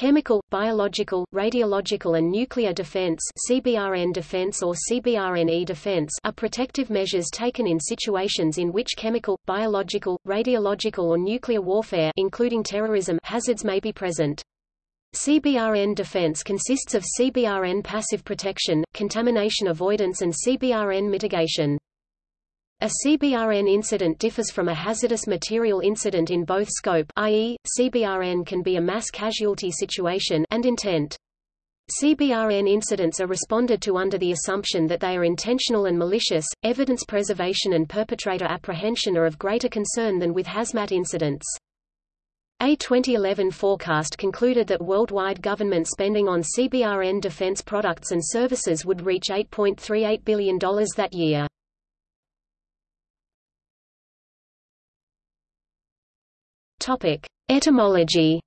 Chemical, biological, radiological and nuclear defense CBRN defense or CBRNE defense are protective measures taken in situations in which chemical, biological, radiological or nuclear warfare including terrorism hazards may be present. CBRN defense consists of CBRN passive protection, contamination avoidance and CBRN mitigation. A CBRN incident differs from a hazardous material incident in both scope i.e., CBRN can be a mass casualty situation and intent. CBRN incidents are responded to under the assumption that they are intentional and malicious. Evidence preservation and perpetrator apprehension are of greater concern than with hazmat incidents. A 2011 forecast concluded that worldwide government spending on CBRN defense products and services would reach $8.38 billion that year. Topic: Etymology.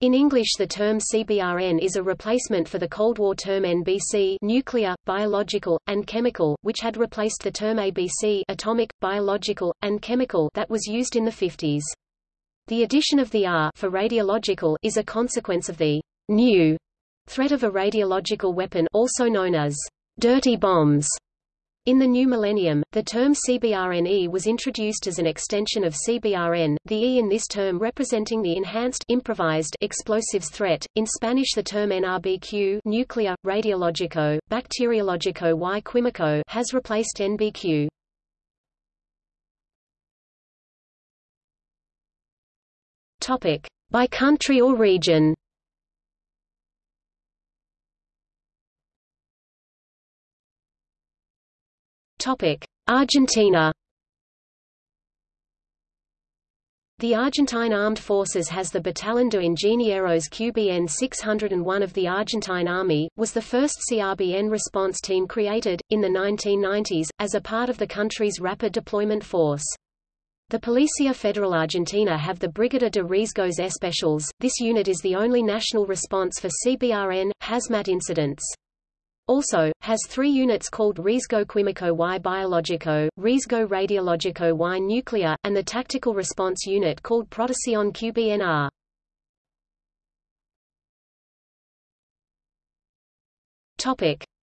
In English the term CBRN is a replacement for the Cold War term NBC nuclear, biological, and chemical, which had replaced the term ABC atomic, biological, and chemical that was used in the 50s. The addition of the R for radiological is a consequence of the new threat of a radiological weapon also known as dirty bombs in the new millennium, the term CBRNE was introduced as an extension of CBRN, the E in this term representing the enhanced improvised explosives threat. In Spanish the term NRBQ nuclear, radiologico, bacteriologico y químico has replaced NBQ. Topic. By country or region Argentina The Argentine Armed Forces has the Batallón de Ingenieros QBN 601 of the Argentine Army, was the first CRBN response team created, in the 1990s, as a part of the country's rapid deployment force. The Policía Federal Argentina have the Brigada de Riesgos Especiales. This unit is the only national response for CBRN, hazmat incidents. Also, has three units called Riesgo Químico y Biológico, Riesgo Radiológico y Nuclear, and the Tactical Response Unit called Protección QBNR.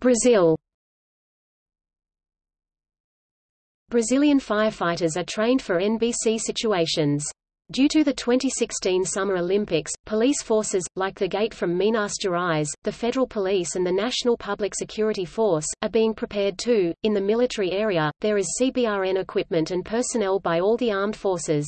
Brazil Brazilian firefighters are trained for NBC situations. Due to the 2016 Summer Olympics, police forces, like the Gate from Minas Gerais, the Federal Police and the National Public Security Force, are being prepared too. In the military area, there is CBRN equipment and personnel by all the armed forces.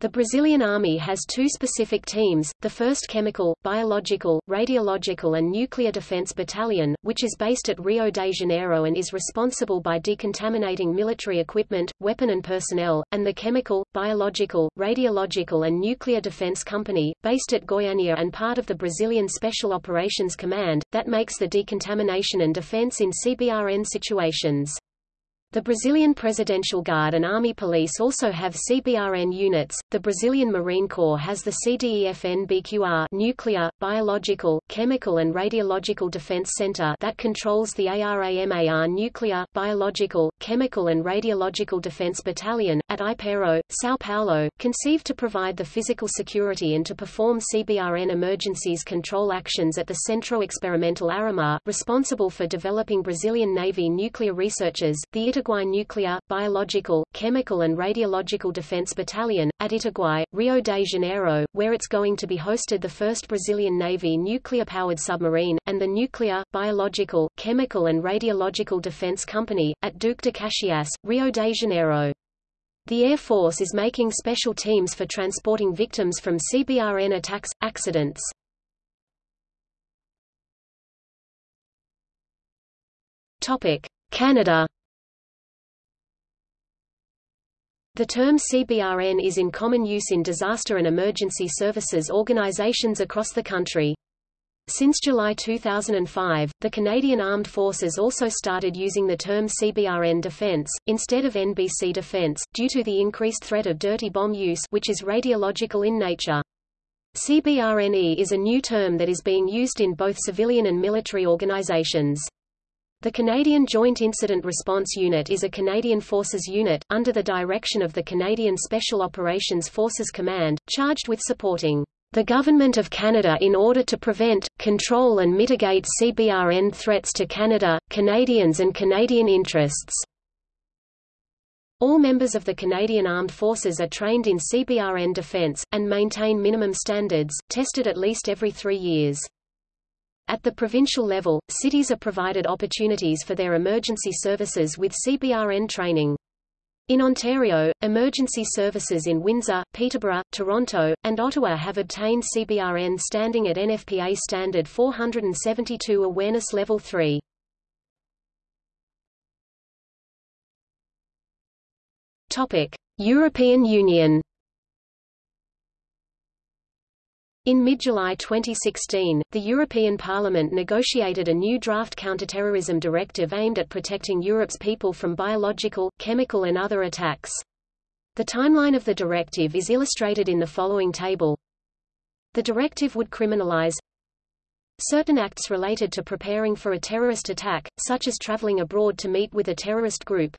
The Brazilian Army has two specific teams, the 1st Chemical, Biological, Radiological and Nuclear Defense Battalion, which is based at Rio de Janeiro and is responsible by decontaminating military equipment, weapon and personnel, and the Chemical, Biological, Radiological and Nuclear Defense Company, based at Goiânia and part of the Brazilian Special Operations Command, that makes the decontamination and defense in CBRN situations. The Brazilian Presidential Guard and Army Police also have CBRN units. The Brazilian Marine Corps has the CDEFN-BQR nuclear, biological, chemical and radiological defense center that controls the ARAMAR nuclear, biological, chemical and radiological defense battalion at Ipero, São Paulo, conceived to provide the physical security and to perform CBRN emergencies control actions at the Centro Experimental Aramar, responsible for developing Brazilian Navy nuclear researchers. The Itaguai Nuclear, Biological, Chemical and Radiological Defense Battalion, at Itaguai, Rio de Janeiro, where it's going to be hosted the first Brazilian Navy nuclear-powered submarine, and the Nuclear, Biological, Chemical and Radiological Defense Company, at Duque de Caxias, Rio de Janeiro. The Air Force is making special teams for transporting victims from CBRN attacks, accidents. Canada The term CBRN is in common use in disaster and emergency services organizations across the country. Since July 2005, the Canadian Armed Forces also started using the term CBRN Defense, instead of NBC Defense, due to the increased threat of dirty bomb use which is radiological in nature. CBRNE is a new term that is being used in both civilian and military organizations. The Canadian Joint Incident Response Unit is a Canadian Forces unit, under the direction of the Canadian Special Operations Forces Command, charged with supporting the Government of Canada in order to prevent, control and mitigate CBRN threats to Canada, Canadians and Canadian interests. All members of the Canadian Armed Forces are trained in CBRN defense, and maintain minimum standards, tested at least every three years. At the provincial level, cities are provided opportunities for their emergency services with CBRN training. In Ontario, emergency services in Windsor, Peterborough, Toronto, and Ottawa have obtained CBRN standing at NFPA Standard 472 Awareness Level 3. European Union In mid-July 2016, the European Parliament negotiated a new draft counterterrorism directive aimed at protecting Europe's people from biological, chemical and other attacks. The timeline of the directive is illustrated in the following table. The directive would criminalize certain acts related to preparing for a terrorist attack, such as traveling abroad to meet with a terrorist group,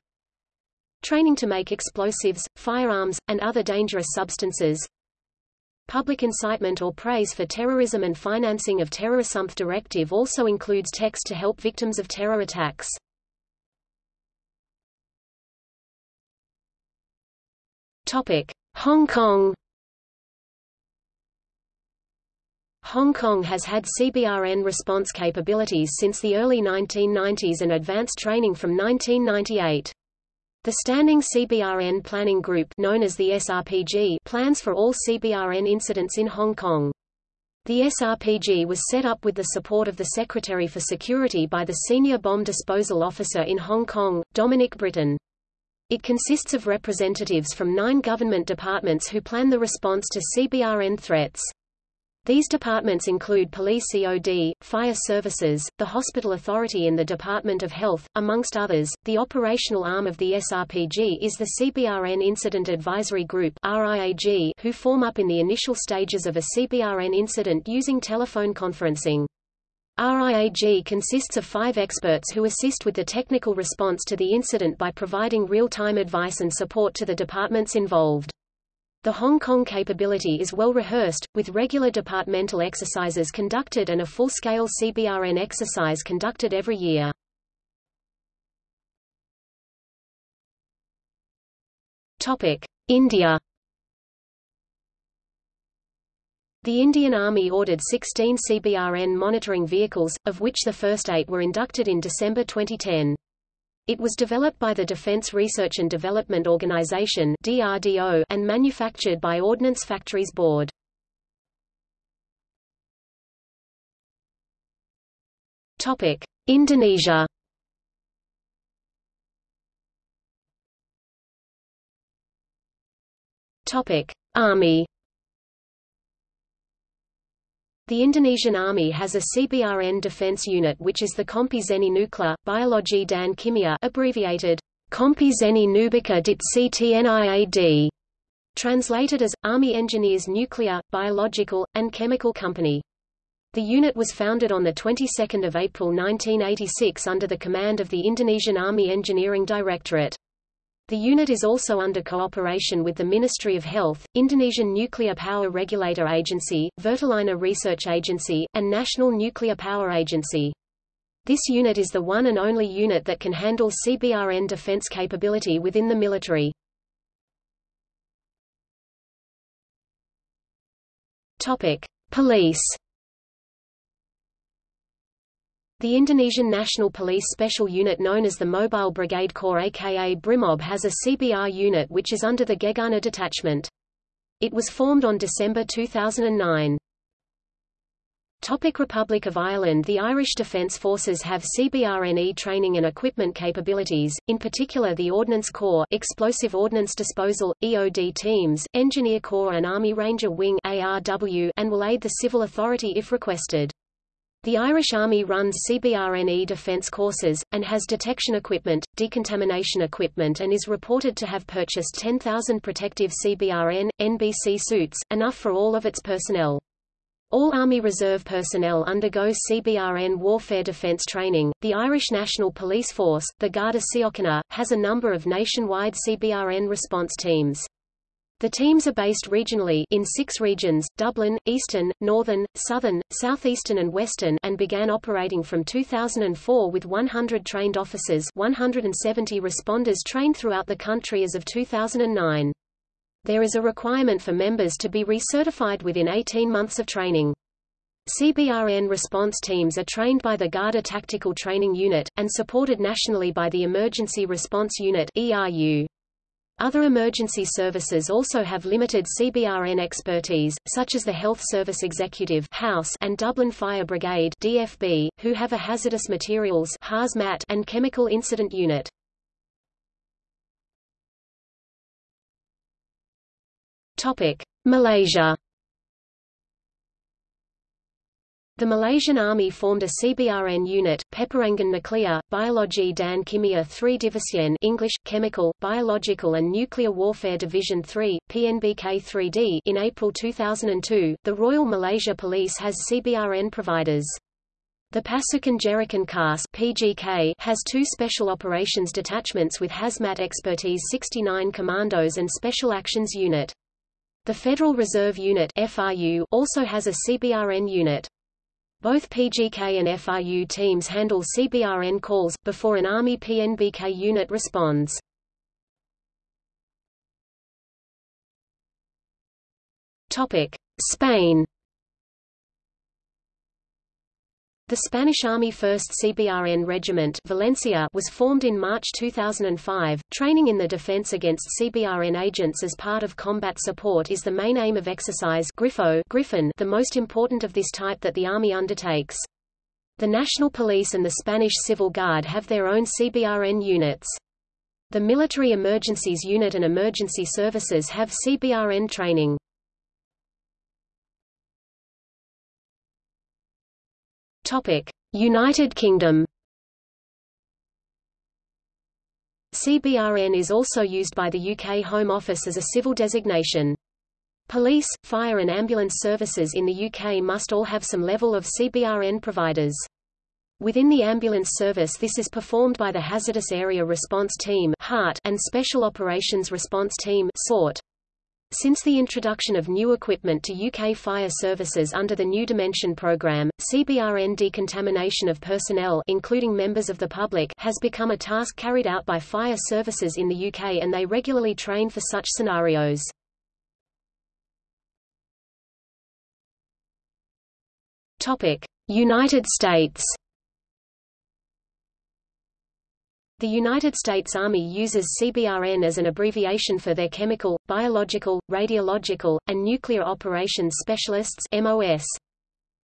training to make explosives, firearms, and other dangerous substances, Public incitement or praise for terrorism and financing of terrorism directive also includes text to help victims of terror attacks. Topic: Hong Kong Hong Kong has had CBRN response capabilities since the early 1990s and advanced training from 1998. The Standing CBRN Planning Group known as the SRPG plans for all CBRN incidents in Hong Kong. The SRPG was set up with the support of the Secretary for Security by the Senior Bomb Disposal Officer in Hong Kong, Dominic Britton. It consists of representatives from nine government departments who plan the response to CBRN threats. These departments include Police COD, Fire Services, the Hospital Authority and the Department of Health, amongst others. The operational arm of the SRPG is the CBRN Incident Advisory Group RIAG, who form up in the initial stages of a CBRN incident using telephone conferencing. RIAG consists of five experts who assist with the technical response to the incident by providing real-time advice and support to the departments involved. The Hong Kong capability is well rehearsed, with regular departmental exercises conducted and a full-scale CBRN exercise conducted every year. India The Indian Army ordered 16 CBRN monitoring vehicles, of which the first eight were inducted in December 2010. It was developed by the Defense Research and Development Organization (DRDO) and manufactured by Ordnance Factories Board. Topic: Indonesia. Topic: Army. The Indonesian Army has a CBRN defense unit which is the Kompi Zeni Nukla, Biologi dan Kimia abbreviated Kompi Zeni Nubika dit CTNIAD, translated as, Army Engineers Nuclear, Biological, and Chemical Company. The unit was founded on the 22nd of April 1986 under the command of the Indonesian Army Engineering Directorate. The unit is also under cooperation with the Ministry of Health, Indonesian Nuclear Power Regulator Agency, Vertalina Research Agency, and National Nuclear Power Agency. This unit is the one and only unit that can handle CBRN defense capability within the military. Topic: Police the Indonesian National Police Special Unit known as the Mobile Brigade Corps aka BRIMOB has a CBR unit which is under the Gegana detachment. It was formed on December 2009. Topic Republic of Ireland The Irish Defence Forces have CBRNE training and equipment capabilities, in particular the Ordnance Corps Explosive Ordnance Disposal, EOD teams, Engineer Corps and Army Ranger Wing ARW, and will aid the civil authority if requested. The Irish Army runs CBRNE defence courses, and has detection equipment, decontamination equipment and is reported to have purchased 10,000 protective CBRN, NBC suits, enough for all of its personnel. All Army Reserve personnel undergo CBRN warfare defence training. The Irish National Police Force, the Garda Síochána, has a number of nationwide CBRN response teams. The teams are based regionally in six regions, Dublin, Eastern, Northern, Southern, Southeastern and Western and began operating from 2004 with 100 trained officers 170 responders trained throughout the country as of 2009 there is a requirement for members to be recertified within 18 months of training. CBRN response teams are trained by the Garda Tactical Training Unit, and supported nationally by the Emergency Response Unit ERU. Other emergency services also have limited CBRN expertise, such as the Health Service Executive House and Dublin Fire Brigade DFB, who have a hazardous materials hazmat and chemical incident unit. Topic: Malaysia. The Malaysian Army formed a CBRN unit, Peperangan Nuklear, Biologi dan Kimia 3 Division English, Chemical, Biological and Nuclear Warfare Division 3, PNBK-3D in April 2002. The Royal Malaysia Police has CBRN providers. The Pasukan Gerakan Khas PGK has two Special Operations Detachments with Hazmat Expertise 69 Commandos and Special Actions Unit. The Federal Reserve Unit FRU also has a CBRN unit. Both PGK and FRU teams handle CBRN calls, before an Army PNBK unit responds. Spain The Spanish Army 1st CBRN Regiment Valencia was formed in March 2005. Training in the defense against CBRN agents as part of combat support is the main aim of exercise Grifo Griffin, the most important of this type that the Army undertakes. The National Police and the Spanish Civil Guard have their own CBRN units. The Military Emergencies Unit and Emergency Services have CBRN training. United Kingdom. CBRN is also used by the UK Home Office as a civil designation. Police, fire and ambulance services in the UK must all have some level of CBRN providers. Within the ambulance service this is performed by the Hazardous Area Response Team and Special Operations Response Team SORT. Since the introduction of new equipment to UK fire services under the New Dimension programme, CBRN decontamination of personnel including members of the public has become a task carried out by fire services in the UK and they regularly train for such scenarios. United States The United States Army uses CBRN as an abbreviation for their chemical, biological, radiological, and nuclear operations specialists MOS.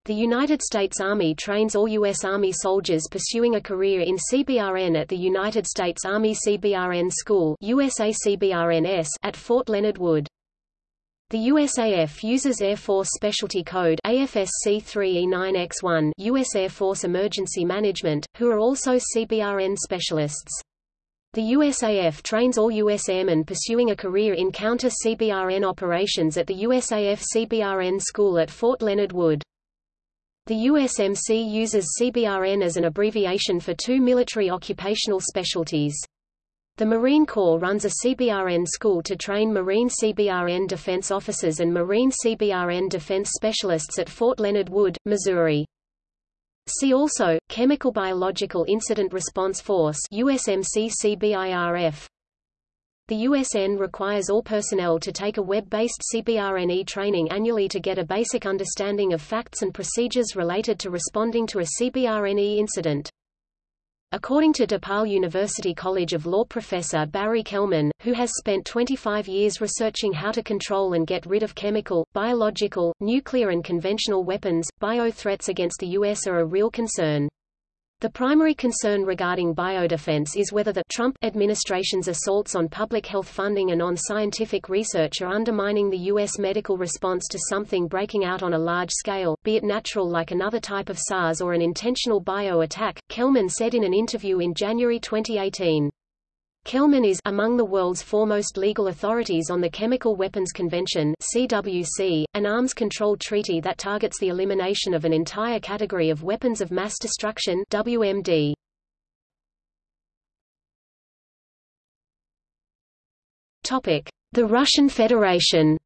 The United States Army trains all U.S. Army soldiers pursuing a career in CBRN at the United States Army CBRN School USACBRNS at Fort Leonard Wood. The USAF uses Air Force Specialty Code AFSC 3E9X1 U.S. Air Force Emergency Management, who are also CBRN specialists. The USAF trains all US airmen pursuing a career in counter-CBRN operations at the USAF CBRN School at Fort Leonard Wood. The USMC uses CBRN as an abbreviation for two military occupational specialties. The Marine Corps runs a CBRN school to train Marine CBRN defense officers and Marine CBRN defense specialists at Fort Leonard Wood, Missouri. See also, Chemical Biological Incident Response Force USMC CBIRF. The USN requires all personnel to take a web-based CBRNE training annually to get a basic understanding of facts and procedures related to responding to a CBRNE incident. According to DePaul University College of Law professor Barry Kellman, who has spent 25 years researching how to control and get rid of chemical, biological, nuclear and conventional weapons, bio threats against the U.S. are a real concern. The primary concern regarding biodefense is whether the Trump administration's assaults on public health funding and on scientific research are undermining the U.S. medical response to something breaking out on a large scale, be it natural like another type of SARS or an intentional bio attack, Kellman said in an interview in January 2018. Kellman is among the world's foremost legal authorities on the Chemical Weapons Convention (CWC), an arms control treaty that targets the elimination of an entire category of weapons of mass destruction (WMD). Topic: The Russian Federation.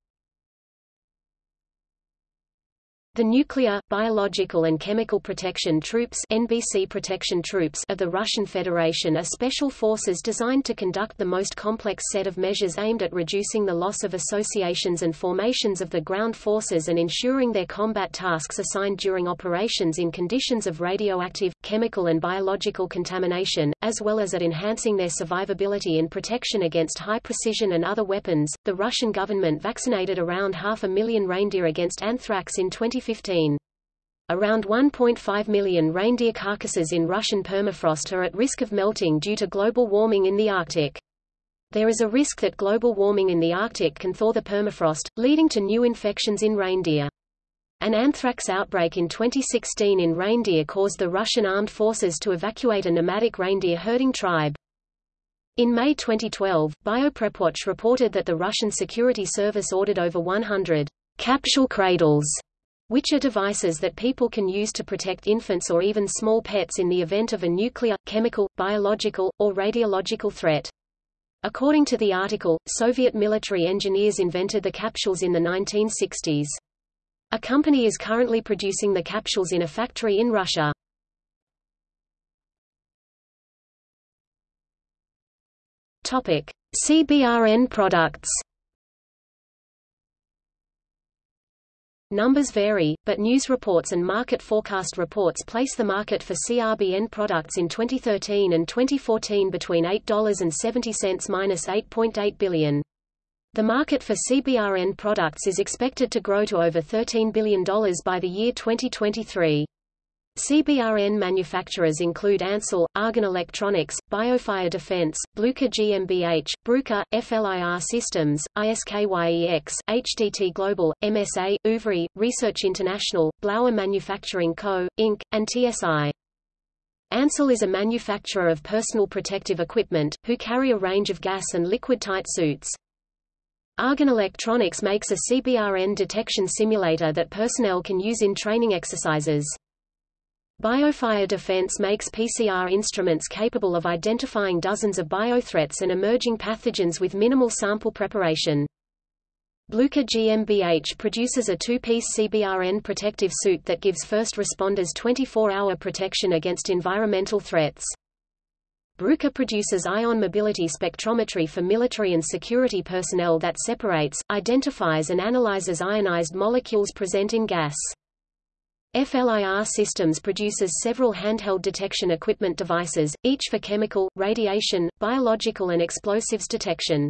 The Nuclear, Biological and Chemical Protection Troops NBC Protection Troops of the Russian Federation are special forces designed to conduct the most complex set of measures aimed at reducing the loss of associations and formations of the ground forces and ensuring their combat tasks assigned during operations in conditions of radioactive, chemical and biological contamination, as well as at enhancing their survivability and protection against high precision and other weapons. The Russian government vaccinated around half a million reindeer against anthrax in 20 2015. Around 1.5 million reindeer carcasses in Russian permafrost are at risk of melting due to global warming in the Arctic. There is a risk that global warming in the Arctic can thaw the permafrost, leading to new infections in reindeer. An anthrax outbreak in 2016 in reindeer caused the Russian armed forces to evacuate a nomadic reindeer herding tribe. In May 2012, BioPrepWatch reported that the Russian Security Service ordered over 100 capsule cradles which are devices that people can use to protect infants or even small pets in the event of a nuclear, chemical, biological, or radiological threat. According to the article, Soviet military engineers invented the capsules in the 1960s. A company is currently producing the capsules in a factory in Russia. Topic: CBRN products Numbers vary, but news reports and market forecast reports place the market for CRBN products in 2013 and 2014 between $8.70–8.8 billion. The market for CBRN products is expected to grow to over $13 billion by the year 2023. CBRN manufacturers include Ansell, Argon Electronics, Biofire Defense, Blucher GmbH, Bruker, FLIR Systems, ISKYEX, HDT Global, MSA, Ouvry, Research International, Blauer Manufacturing Co., Inc., and TSI. Ansell is a manufacturer of personal protective equipment, who carry a range of gas and liquid-tight suits. Argon Electronics makes a CBRN detection simulator that personnel can use in training exercises. Biofire Defense makes PCR instruments capable of identifying dozens of biothreats and emerging pathogens with minimal sample preparation. Blucher GmbH produces a two-piece CBRN protective suit that gives first responders 24-hour protection against environmental threats. Bruker produces ion mobility spectrometry for military and security personnel that separates, identifies and analyzes ionized molecules present in gas. FLIR Systems produces several handheld detection equipment devices, each for chemical, radiation, biological and explosives detection.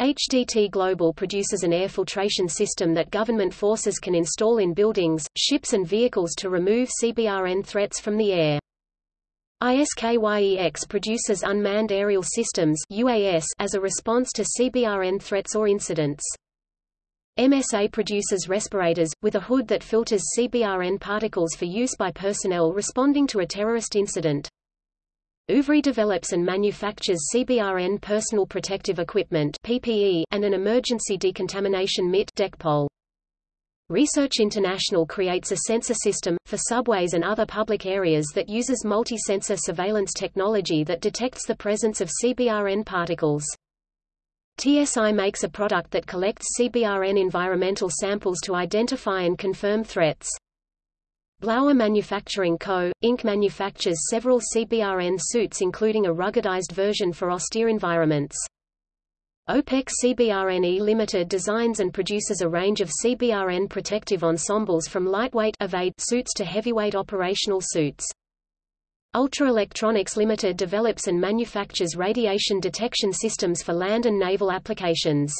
HDT Global produces an air filtration system that government forces can install in buildings, ships and vehicles to remove CBRN threats from the air. ISKYEX produces unmanned aerial systems UAS as a response to CBRN threats or incidents. MSA produces respirators, with a hood that filters CBRN particles for use by personnel responding to a terrorist incident. Ouvry develops and manufactures CBRN personal protective equipment PPE and an emergency decontamination MIT DECPOL. Research International creates a sensor system, for subways and other public areas that uses multi-sensor surveillance technology that detects the presence of CBRN particles. TSI makes a product that collects CBRN environmental samples to identify and confirm threats. Blauer Manufacturing Co., Inc. manufactures several CBRN suits including a ruggedized version for austere environments. OPEC CBRNE Limited designs and produces a range of CBRN protective ensembles from lightweight suits to heavyweight operational suits. Ultra Electronics Limited develops and manufactures radiation detection systems for land and naval applications.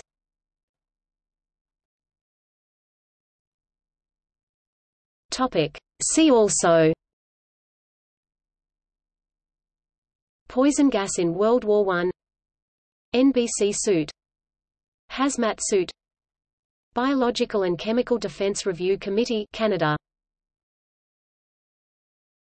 Topic. See also. Poison gas in World War I NBC suit. Hazmat suit. Biological and Chemical Defense Review Committee Canada